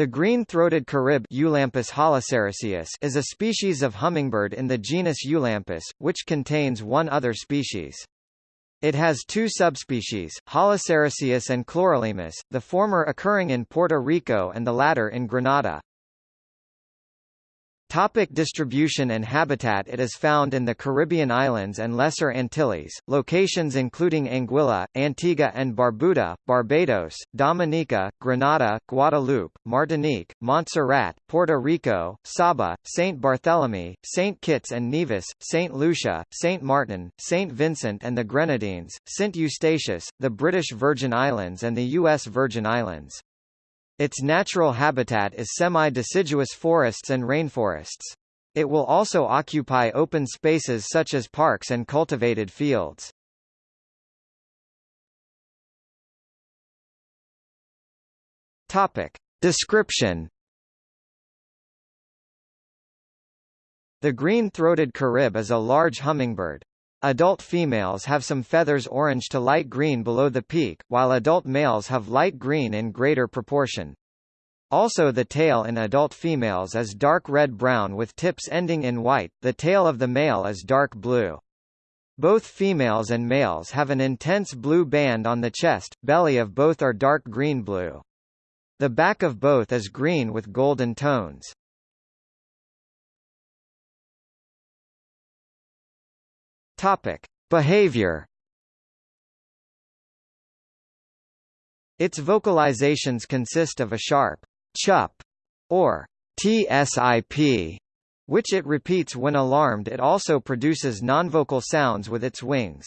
The green-throated carib is a species of hummingbird in the genus Eulampis, which contains one other species. It has two subspecies, Holosericeus and Chlorolaemus, the former occurring in Puerto Rico and the latter in Grenada. Topic distribution and habitat It is found in the Caribbean islands and Lesser Antilles, locations including Anguilla, Antigua and Barbuda, Barbados, Dominica, Grenada, Guadeloupe, Martinique, Montserrat, Puerto Rico, Saba, St. Barthélemy, St. Kitts and Nevis, St. Lucia, St. Martin, St. Vincent and the Grenadines, St. Eustatius, the British Virgin Islands and the U.S. Virgin Islands. Its natural habitat is semi-deciduous forests and rainforests. It will also occupy open spaces such as parks and cultivated fields. Topic. Description The green-throated carib is a large hummingbird. Adult females have some feathers orange to light green below the peak, while adult males have light green in greater proportion. Also the tail in adult females is dark red-brown with tips ending in white, the tail of the male is dark blue. Both females and males have an intense blue band on the chest, belly of both are dark green-blue. The back of both is green with golden tones. Topic: Behavior. Its vocalizations consist of a sharp chup or tsip, which it repeats when alarmed. It also produces nonvocal sounds with its wings.